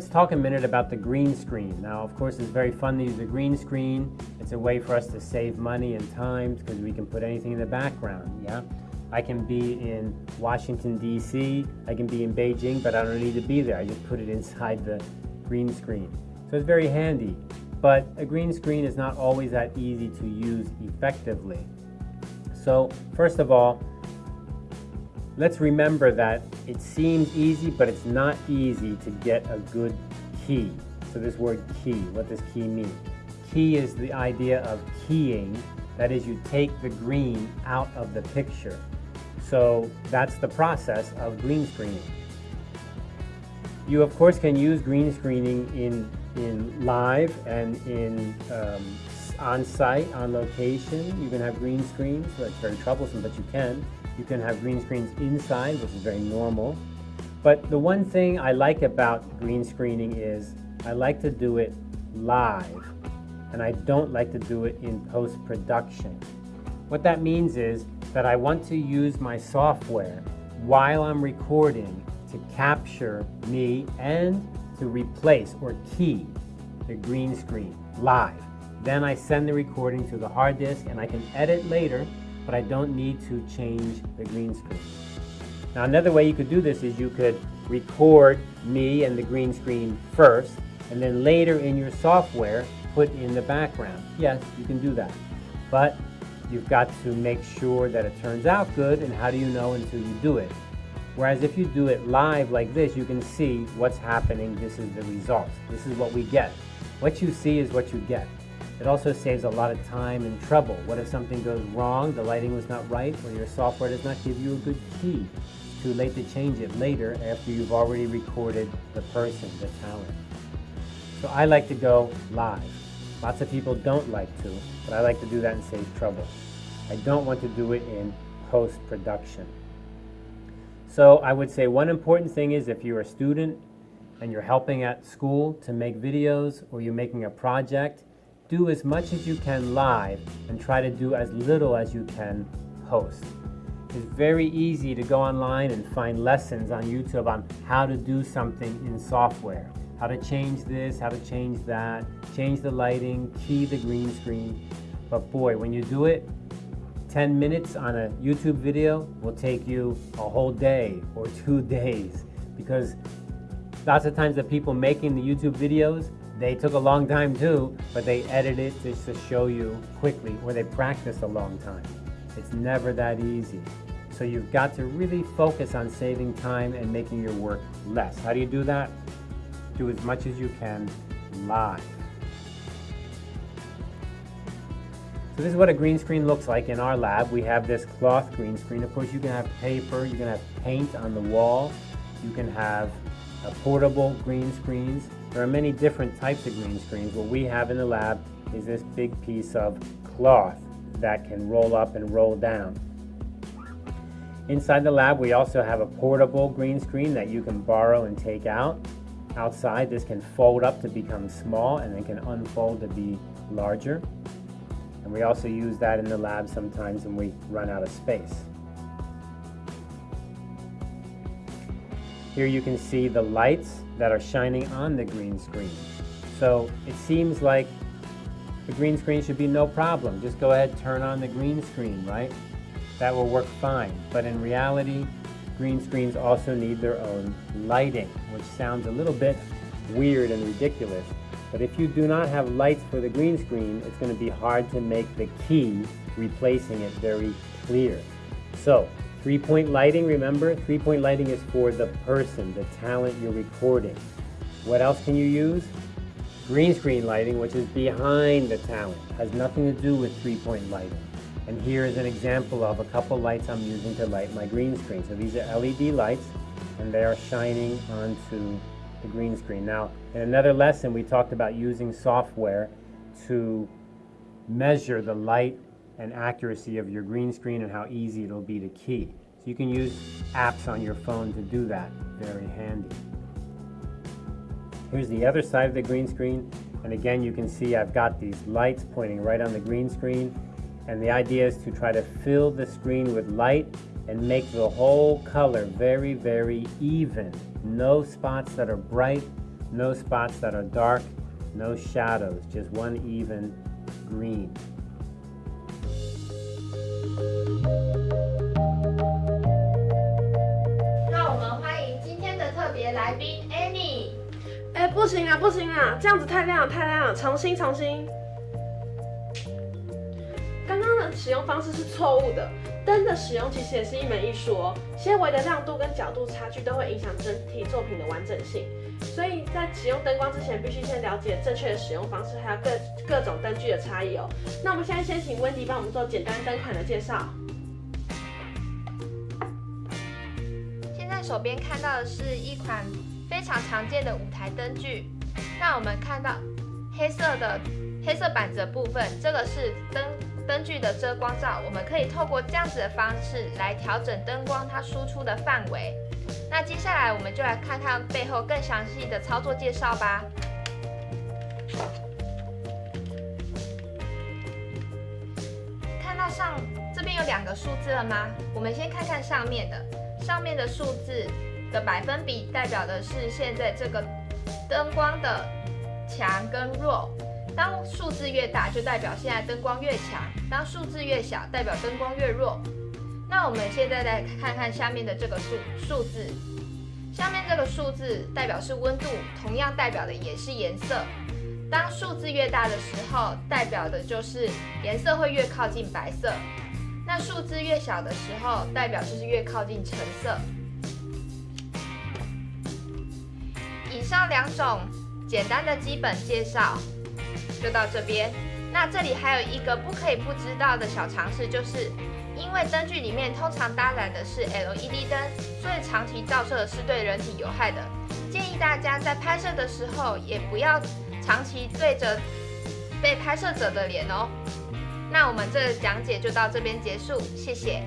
Let's talk a minute about the green screen. Now, of course, it's very fun to use the green screen. It's a way for us to save money and time because we can put anything in the background, yeah? I can be in Washington, D.C., I can be in Beijing, but I don't need to be there. I just put it inside the green screen. So it's very handy. But a green screen is not always that easy to use effectively. So first of all, let's remember that it seems easy, but it's not easy to get a good key. So this word key, what does key mean? Key is the idea of keying, that is you take the green out of the picture. So that's the process of green screening. You of course can use green screening in, in live and in um, on site, on location. You can have green screens, it's very troublesome, but you can. You can have green screens inside, which is very normal. But the one thing I like about green screening is I like to do it live, and I don't like to do it in post-production. What that means is that I want to use my software while I'm recording to capture me and to replace or key the green screen live. Then I send the recording to the hard disk and I can edit later, but I don't need to change the green screen. Now another way you could do this is you could record me and the green screen first, and then later in your software, put in the background. Yes, you can do that. But you've got to make sure that it turns out good, and how do you know until you do it? Whereas if you do it live like this, you can see what's happening. This is the result. This is what we get. What you see is what you get. It also saves a lot of time and trouble. What if something goes wrong, the lighting was not right, or your software does not give you a good key? Too late to change it later after you've already recorded the person, the talent. So I like to go live. Lots of people don't like to, but I like to do that and save trouble. I don't want to do it in post-production. So I would say one important thing is if you're a student and you're helping at school to make videos or you're making a project, do as much as you can live and try to do as little as you can post. It's very easy to go online and find lessons on YouTube on how to do something in software. How to change this, how to change that, change the lighting, key the green screen. But boy, when you do it, 10 minutes on a YouTube video will take you a whole day or two days because lots of times the people making the YouTube videos, they took a long time too, but they edit it just to show you quickly, or they practice a long time. It's never that easy. So you've got to really focus on saving time and making your work less. How do you do that? Do as much as you can live. So this is what a green screen looks like in our lab. We have this cloth green screen. Of course, you can have paper, you can have paint on the wall, you can have a portable green screens. There are many different types of green screens. What we have in the lab is this big piece of cloth that can roll up and roll down. Inside the lab, we also have a portable green screen that you can borrow and take out. Outside, this can fold up to become small and then can unfold to be larger. And we also use that in the lab sometimes when we run out of space. Here you can see the lights that are shining on the green screen. So it seems like the green screen should be no problem. Just go ahead, turn on the green screen, right? That will work fine. But in reality, green screens also need their own lighting, which sounds a little bit weird and ridiculous. But if you do not have lights for the green screen, it's going to be hard to make the key replacing it very clear. So Three-point lighting, remember? Three-point lighting is for the person, the talent you're recording. What else can you use? Green screen lighting, which is behind the talent. Has nothing to do with three-point lighting. And here is an example of a couple lights I'm using to light my green screen. So these are LED lights, and they are shining onto the green screen. Now, in another lesson, we talked about using software to measure the light and accuracy of your green screen and how easy it'll be to key. So you can use apps on your phone to do that. Very handy. Here's the other side of the green screen. And again, you can see I've got these lights pointing right on the green screen. And the idea is to try to fill the screen with light and make the whole color very, very even. No spots that are bright no spots that are dark, no shadows, just one even green. 那我们欢迎今天的特别来宾 Annie。哎，不行啊，不行啊，这样子太亮了，太亮了，重新，重新。刚刚的使用方式是错误的。灯的使用其实也是一门艺术哦，纤维的亮度跟角度差距都会影响整体作品的完整性。所以在使用灯光之前，必须先了解正确的使用方式，还有各各种灯具的差异哦。那我们现在先请温迪帮我们做简单灯款的介绍。现在手边看到的是一款非常常见的舞台灯具。那我们看到黑色的黑色板子部分，这个是灯。灯具的遮光罩，我们可以透过这样子的方式来调整灯光它输出的范围。那接下来我们就来看看背后更详细的操作介绍吧。看到上这边有两个数字了吗？我们先看看上面的，上面的数字的百分比代表的是现在这个灯光的强跟弱。当数字越大，就代表现在灯光越强；当数字越小，代表灯光越弱。那我们现在来看看下面的这个数数字，下面这个数字代表是温度，同样代表的也是颜色。当数字越大的时候，代表的就是颜色会越靠近白色；那数字越小的时候，代表就是越靠近橙色。以上两种简单的基本介绍。就到这边，那这里还有一个不可以不知道的小常识，就是因为灯具里面通常搭载的是 LED 灯，所以长期照射是对人体有害的。建议大家在拍摄的时候也不要长期对着被拍摄者的脸哦。那我们这讲解就到这边结束，谢谢。